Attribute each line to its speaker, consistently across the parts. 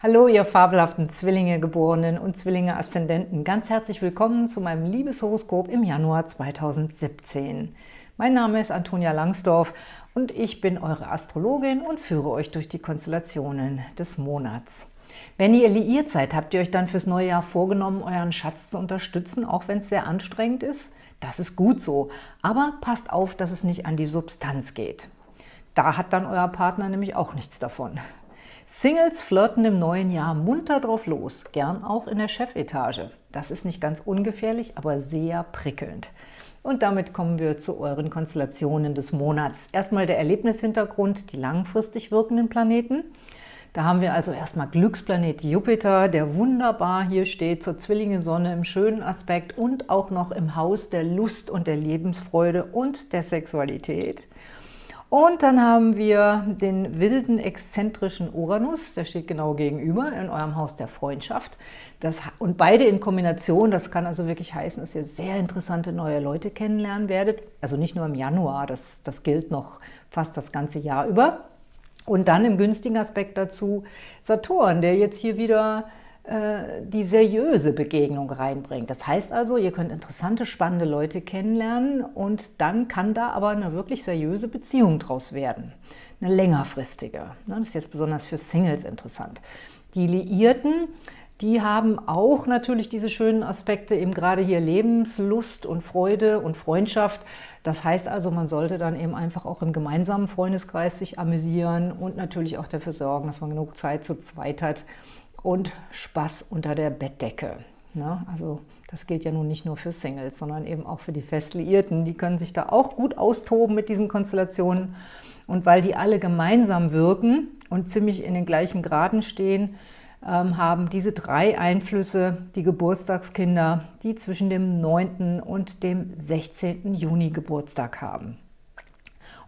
Speaker 1: Hallo, ihr fabelhaften Zwillinge-Geborenen und Zwillinge-Aszendenten. Ganz herzlich willkommen zu meinem Liebeshoroskop im Januar 2017. Mein Name ist Antonia Langsdorf und ich bin eure Astrologin und führe euch durch die Konstellationen des Monats. Wenn ihr liiert seid, habt ihr euch dann fürs neue Jahr vorgenommen, euren Schatz zu unterstützen, auch wenn es sehr anstrengend ist? Das ist gut so, aber passt auf, dass es nicht an die Substanz geht. Da hat dann euer Partner nämlich auch nichts davon. Singles flirten im neuen Jahr munter drauf los, gern auch in der Chefetage. Das ist nicht ganz ungefährlich, aber sehr prickelnd. Und damit kommen wir zu euren Konstellationen des Monats. Erstmal der Erlebnishintergrund, die langfristig wirkenden Planeten. Da haben wir also erstmal Glücksplanet Jupiter, der wunderbar hier steht zur Zwillinge-Sonne im schönen Aspekt und auch noch im Haus der Lust und der Lebensfreude und der Sexualität. Und dann haben wir den wilden, exzentrischen Uranus, der steht genau gegenüber in eurem Haus der Freundschaft. Das, und beide in Kombination, das kann also wirklich heißen, dass ihr sehr interessante neue Leute kennenlernen werdet. Also nicht nur im Januar, das, das gilt noch fast das ganze Jahr über. Und dann im günstigen Aspekt dazu Saturn, der jetzt hier wieder die seriöse Begegnung reinbringt. Das heißt also, ihr könnt interessante, spannende Leute kennenlernen und dann kann da aber eine wirklich seriöse Beziehung draus werden. Eine längerfristige. Ne, das ist jetzt besonders für Singles interessant. Die Liierten, die haben auch natürlich diese schönen Aspekte, eben gerade hier Lebenslust und Freude und Freundschaft. Das heißt also, man sollte dann eben einfach auch im gemeinsamen Freundeskreis sich amüsieren und natürlich auch dafür sorgen, dass man genug Zeit zu zweit hat, und Spaß unter der Bettdecke. Ne? Also das gilt ja nun nicht nur für Singles, sondern eben auch für die Festliierten. Die können sich da auch gut austoben mit diesen Konstellationen. Und weil die alle gemeinsam wirken und ziemlich in den gleichen Graden stehen, ähm, haben diese drei Einflüsse die Geburtstagskinder, die zwischen dem 9. und dem 16. Juni Geburtstag haben.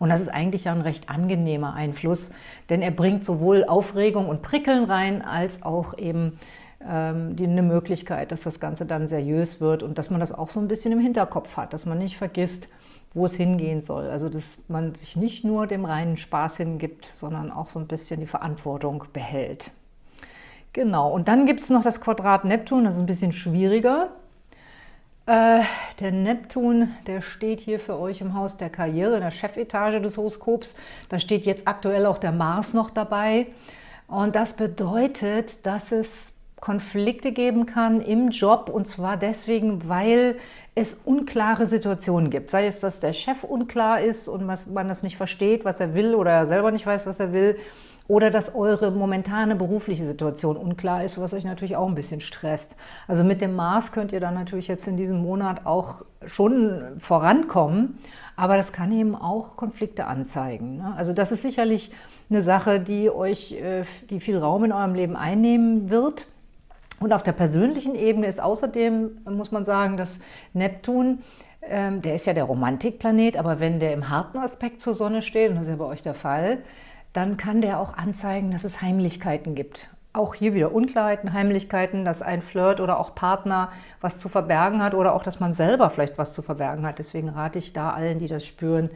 Speaker 1: Und das ist eigentlich ja ein recht angenehmer Einfluss, denn er bringt sowohl Aufregung und Prickeln rein, als auch eben ähm, die, eine Möglichkeit, dass das Ganze dann seriös wird und dass man das auch so ein bisschen im Hinterkopf hat, dass man nicht vergisst, wo es hingehen soll. Also dass man sich nicht nur dem reinen Spaß hingibt, sondern auch so ein bisschen die Verantwortung behält. Genau, und dann gibt es noch das Quadrat Neptun, das ist ein bisschen schwieriger. Äh, der Neptun, der steht hier für euch im Haus der Karriere, in der Chefetage des Horoskops. Da steht jetzt aktuell auch der Mars noch dabei. Und das bedeutet, dass es Konflikte geben kann im Job und zwar deswegen, weil es unklare Situationen gibt. Sei es, dass der Chef unklar ist und man das nicht versteht, was er will oder er selber nicht weiß, was er will oder dass eure momentane berufliche Situation unklar ist, was euch natürlich auch ein bisschen stresst. Also mit dem Mars könnt ihr dann natürlich jetzt in diesem Monat auch schon vorankommen, aber das kann eben auch Konflikte anzeigen. Ne? Also das ist sicherlich eine Sache, die euch, äh, die viel Raum in eurem Leben einnehmen wird. Und auf der persönlichen Ebene ist außerdem, muss man sagen, dass Neptun ähm, der ist ja der Romantikplanet, aber wenn der im harten Aspekt zur Sonne steht, und das ist ja bei euch der Fall, dann kann der auch anzeigen, dass es Heimlichkeiten gibt. Auch hier wieder Unklarheiten, Heimlichkeiten, dass ein Flirt oder auch Partner was zu verbergen hat oder auch, dass man selber vielleicht was zu verbergen hat. Deswegen rate ich da allen, die das spüren,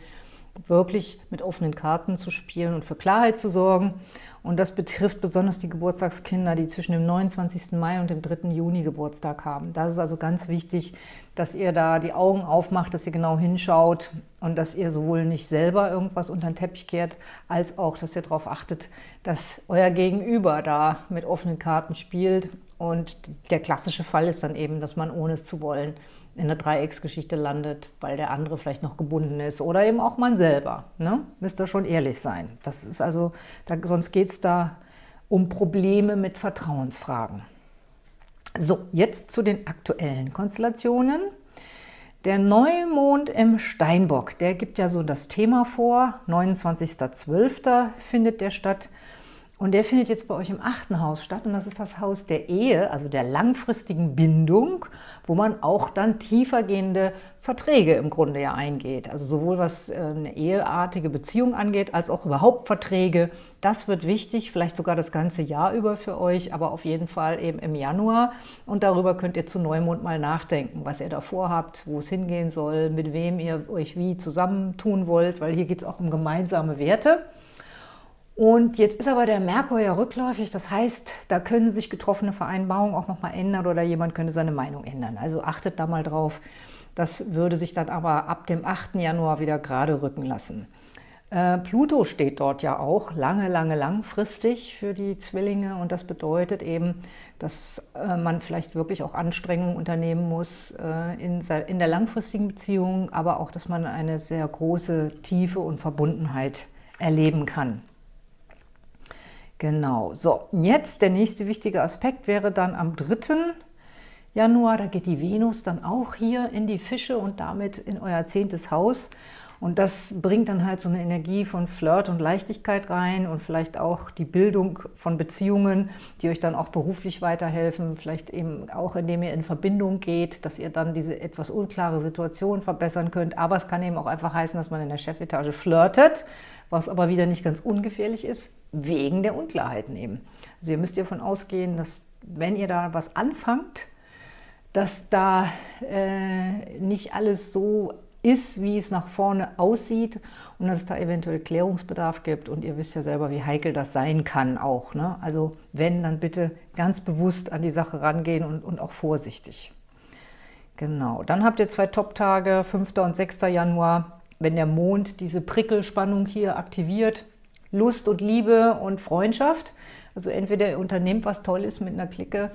Speaker 1: wirklich mit offenen Karten zu spielen und für Klarheit zu sorgen. Und das betrifft besonders die Geburtstagskinder, die zwischen dem 29. Mai und dem 3. Juni Geburtstag haben. Da ist also ganz wichtig, dass ihr da die Augen aufmacht, dass ihr genau hinschaut und dass ihr sowohl nicht selber irgendwas unter den Teppich kehrt, als auch, dass ihr darauf achtet, dass euer Gegenüber da mit offenen Karten spielt. Und der klassische Fall ist dann eben, dass man ohne es zu wollen in der Dreiecksgeschichte landet, weil der andere vielleicht noch gebunden ist oder eben auch man selber. Ne? Müsst ihr schon ehrlich sein. Das ist also, da, sonst geht es da um Probleme mit Vertrauensfragen. So, jetzt zu den aktuellen Konstellationen. Der Neumond im Steinbock, der gibt ja so das Thema vor. 29.12. findet der statt. Und der findet jetzt bei euch im achten Haus statt und das ist das Haus der Ehe, also der langfristigen Bindung, wo man auch dann tiefergehende Verträge im Grunde ja eingeht. Also sowohl was äh, eine eheartige Beziehung angeht, als auch überhaupt Verträge. Das wird wichtig, vielleicht sogar das ganze Jahr über für euch, aber auf jeden Fall eben im Januar. Und darüber könnt ihr zu Neumond mal nachdenken, was ihr da vorhabt, wo es hingehen soll, mit wem ihr euch wie zusammentun wollt, weil hier geht es auch um gemeinsame Werte. Und jetzt ist aber der Merkur ja rückläufig, das heißt, da können sich getroffene Vereinbarungen auch nochmal ändern oder jemand könnte seine Meinung ändern. Also achtet da mal drauf. Das würde sich dann aber ab dem 8. Januar wieder gerade rücken lassen. Äh, Pluto steht dort ja auch lange, lange langfristig für die Zwillinge und das bedeutet eben, dass äh, man vielleicht wirklich auch Anstrengungen unternehmen muss äh, in, in der langfristigen Beziehung, aber auch, dass man eine sehr große Tiefe und Verbundenheit erleben kann. Genau, so, jetzt der nächste wichtige Aspekt wäre dann am 3. Januar, da geht die Venus dann auch hier in die Fische und damit in euer zehntes Haus. Und das bringt dann halt so eine Energie von Flirt und Leichtigkeit rein und vielleicht auch die Bildung von Beziehungen, die euch dann auch beruflich weiterhelfen, vielleicht eben auch indem ihr in Verbindung geht, dass ihr dann diese etwas unklare Situation verbessern könnt. Aber es kann eben auch einfach heißen, dass man in der Chefetage flirtet, was aber wieder nicht ganz ungefährlich ist, wegen der Unklarheiten eben. Also ihr müsst davon ausgehen, dass wenn ihr da was anfangt, dass da äh, nicht alles so ist, wie es nach vorne aussieht und dass es da eventuell Klärungsbedarf gibt. Und ihr wisst ja selber, wie heikel das sein kann auch. Ne? Also wenn, dann bitte ganz bewusst an die Sache rangehen und, und auch vorsichtig. Genau, dann habt ihr zwei Top-Tage, 5. und 6. Januar, wenn der Mond diese Prickelspannung hier aktiviert. Lust und Liebe und Freundschaft. Also entweder ihr unternehmt was Tolles mit einer Clique,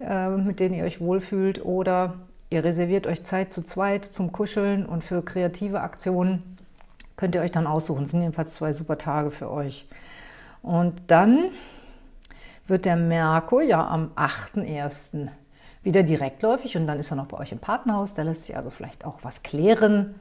Speaker 1: äh, mit denen ihr euch wohlfühlt, oder Ihr reserviert euch Zeit zu zweit zum Kuscheln und für kreative Aktionen könnt ihr euch dann aussuchen. Das sind jedenfalls zwei super Tage für euch. Und dann wird der Merkur ja am 8.1. wieder direktläufig und dann ist er noch bei euch im Partnerhaus. Da lässt sich also vielleicht auch was klären,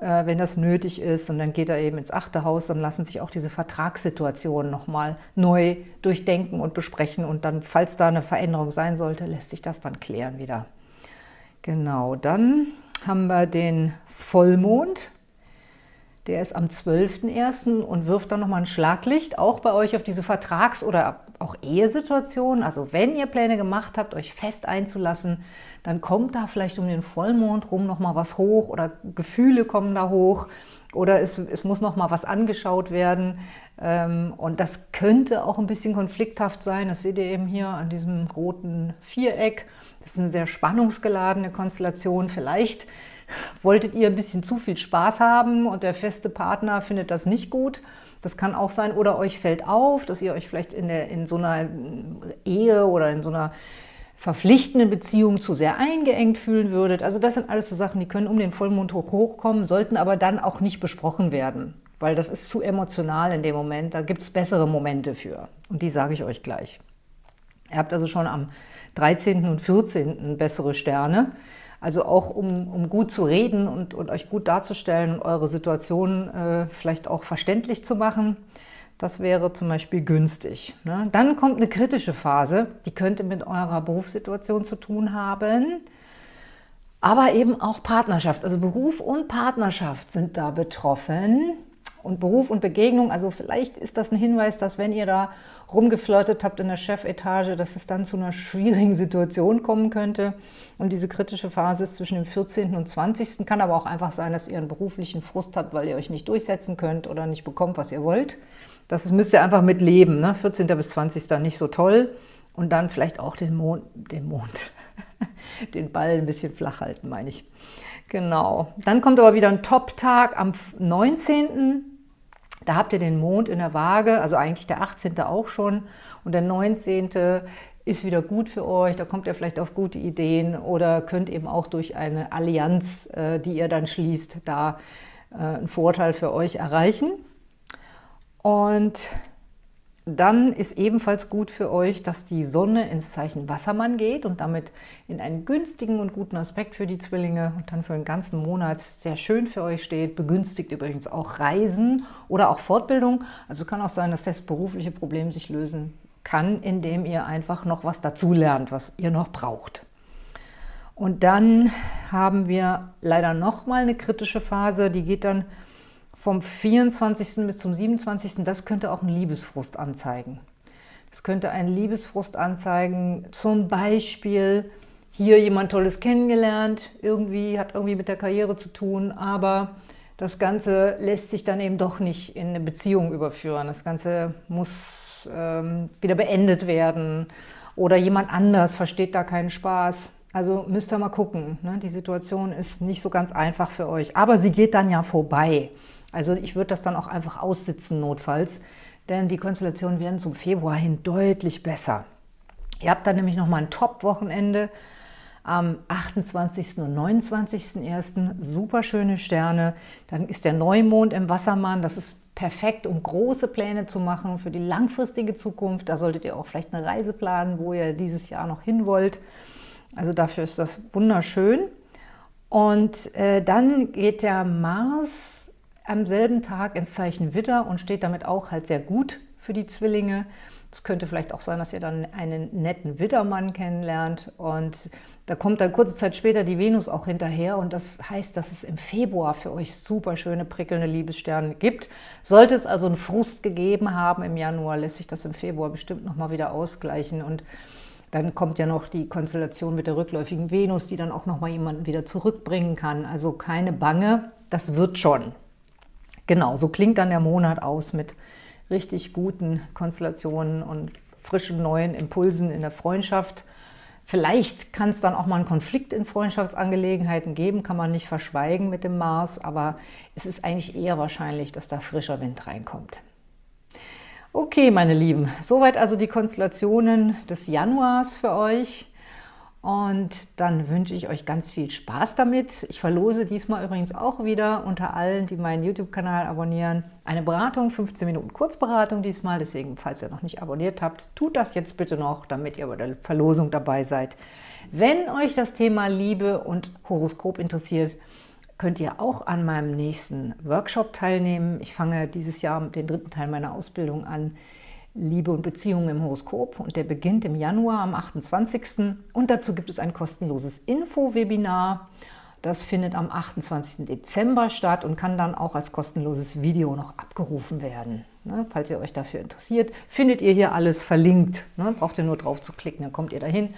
Speaker 1: äh, wenn das nötig ist. Und dann geht er eben ins achte Haus, dann lassen sich auch diese Vertragssituationen nochmal neu durchdenken und besprechen. Und dann, falls da eine Veränderung sein sollte, lässt sich das dann klären wieder. Genau, dann haben wir den Vollmond. Der ist am 12.01. und wirft dann nochmal ein Schlaglicht, auch bei euch auf diese Vertrags- oder auch Ehesituation. Also wenn ihr Pläne gemacht habt, euch fest einzulassen, dann kommt da vielleicht um den Vollmond rum nochmal was hoch oder Gefühle kommen da hoch oder es, es muss nochmal was angeschaut werden. Ähm, und das könnte auch ein bisschen konflikthaft sein. Das seht ihr eben hier an diesem roten Viereck. Das ist eine sehr spannungsgeladene Konstellation. Vielleicht wolltet ihr ein bisschen zu viel Spaß haben und der feste Partner findet das nicht gut. Das kann auch sein. Oder euch fällt auf, dass ihr euch vielleicht in, der, in so einer Ehe oder in so einer verpflichtenden Beziehung zu sehr eingeengt fühlen würdet. Also das sind alles so Sachen, die können um den Vollmond hoch hochkommen, sollten aber dann auch nicht besprochen werden, weil das ist zu emotional in dem Moment. Da gibt es bessere Momente für und die sage ich euch gleich. Ihr habt also schon am 13. und 14. bessere Sterne. Also auch um, um gut zu reden und, und euch gut darzustellen und eure Situation äh, vielleicht auch verständlich zu machen. Das wäre zum Beispiel günstig. Ne? Dann kommt eine kritische Phase, die könnte mit eurer Berufssituation zu tun haben, aber eben auch Partnerschaft. Also Beruf und Partnerschaft sind da betroffen und Beruf und Begegnung, also vielleicht ist das ein Hinweis, dass wenn ihr da rumgeflirtet habt in der Chefetage, dass es dann zu einer schwierigen Situation kommen könnte. Und diese kritische Phase ist zwischen dem 14. und 20. Kann aber auch einfach sein, dass ihr einen beruflichen Frust habt, weil ihr euch nicht durchsetzen könnt oder nicht bekommt, was ihr wollt. Das müsst ihr einfach mit leben. Ne? 14. bis 20. nicht so toll. Und dann vielleicht auch den Mond, den Mond, den Ball ein bisschen flach halten, meine ich. Genau. Dann kommt aber wieder ein Top-Tag am 19. Da habt ihr den Mond in der Waage, also eigentlich der 18. auch schon. Und der 19. ist wieder gut für euch, da kommt ihr vielleicht auf gute Ideen oder könnt eben auch durch eine Allianz, äh, die ihr dann schließt, da äh, einen Vorteil für euch erreichen. Und dann ist ebenfalls gut für euch, dass die Sonne ins Zeichen Wassermann geht und damit in einen günstigen und guten Aspekt für die Zwillinge und dann für den ganzen Monat sehr schön für euch steht. Begünstigt übrigens auch Reisen oder auch Fortbildung. Also kann auch sein, dass das berufliche Problem sich lösen kann, indem ihr einfach noch was dazulernt, was ihr noch braucht. Und dann haben wir leider nochmal eine kritische Phase, die geht dann vom 24. bis zum 27. Das könnte auch einen Liebesfrust anzeigen. Das könnte einen Liebesfrust anzeigen, zum Beispiel hier jemand Tolles kennengelernt, irgendwie hat irgendwie mit der Karriere zu tun, aber das Ganze lässt sich dann eben doch nicht in eine Beziehung überführen. Das Ganze muss ähm, wieder beendet werden oder jemand anders versteht da keinen Spaß. Also müsst ihr mal gucken. Ne? Die Situation ist nicht so ganz einfach für euch, aber sie geht dann ja vorbei. Also ich würde das dann auch einfach aussitzen notfalls, denn die Konstellationen werden zum Februar hin deutlich besser. Ihr habt dann nämlich nochmal ein Top-Wochenende am 28. und 29.01. Super schöne Sterne. Dann ist der Neumond im Wassermann. Das ist perfekt, um große Pläne zu machen für die langfristige Zukunft. Da solltet ihr auch vielleicht eine Reise planen, wo ihr dieses Jahr noch hin wollt. Also dafür ist das wunderschön. Und äh, dann geht der Mars am selben Tag ins Zeichen Widder und steht damit auch halt sehr gut für die Zwillinge. Es könnte vielleicht auch sein, dass ihr dann einen netten Widdermann kennenlernt und da kommt dann kurze Zeit später die Venus auch hinterher und das heißt, dass es im Februar für euch super schöne, prickelnde Liebessterne gibt. Sollte es also einen Frust gegeben haben im Januar, lässt sich das im Februar bestimmt nochmal wieder ausgleichen und dann kommt ja noch die Konstellation mit der rückläufigen Venus, die dann auch nochmal jemanden wieder zurückbringen kann. Also keine Bange, das wird schon. Genau, so klingt dann der Monat aus mit richtig guten Konstellationen und frischen neuen Impulsen in der Freundschaft. Vielleicht kann es dann auch mal einen Konflikt in Freundschaftsangelegenheiten geben, kann man nicht verschweigen mit dem Mars, aber es ist eigentlich eher wahrscheinlich, dass da frischer Wind reinkommt. Okay, meine Lieben, soweit also die Konstellationen des Januars für euch. Und dann wünsche ich euch ganz viel Spaß damit. Ich verlose diesmal übrigens auch wieder unter allen, die meinen YouTube-Kanal abonnieren, eine Beratung, 15 Minuten Kurzberatung diesmal. Deswegen, falls ihr noch nicht abonniert habt, tut das jetzt bitte noch, damit ihr bei der Verlosung dabei seid. Wenn euch das Thema Liebe und Horoskop interessiert, könnt ihr auch an meinem nächsten Workshop teilnehmen. Ich fange dieses Jahr den dritten Teil meiner Ausbildung an, Liebe und Beziehungen im Horoskop und der beginnt im Januar am 28. Und dazu gibt es ein kostenloses Info-Webinar. Das findet am 28. Dezember statt und kann dann auch als kostenloses Video noch abgerufen werden. Ne, falls ihr euch dafür interessiert, findet ihr hier alles verlinkt. Ne, braucht ihr nur drauf zu klicken, dann kommt ihr dahin.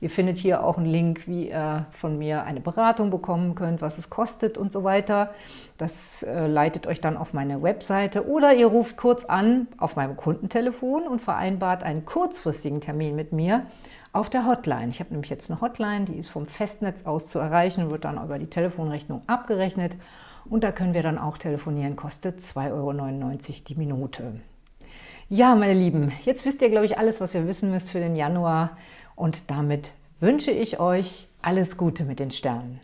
Speaker 1: Ihr findet hier auch einen Link, wie ihr von mir eine Beratung bekommen könnt, was es kostet und so weiter. Das äh, leitet euch dann auf meine Webseite oder ihr ruft kurz an auf meinem Kundentelefon und vereinbart einen kurzfristigen Termin mit mir auf der Hotline. Ich habe nämlich jetzt eine Hotline, die ist vom Festnetz aus zu erreichen, wird dann über die Telefonrechnung abgerechnet und da können wir dann auch telefonieren, kostet 2,99 Euro die Minute. Ja, meine Lieben, jetzt wisst ihr, glaube ich, alles, was ihr wissen müsst für den Januar. Und damit wünsche ich euch alles Gute mit den Sternen.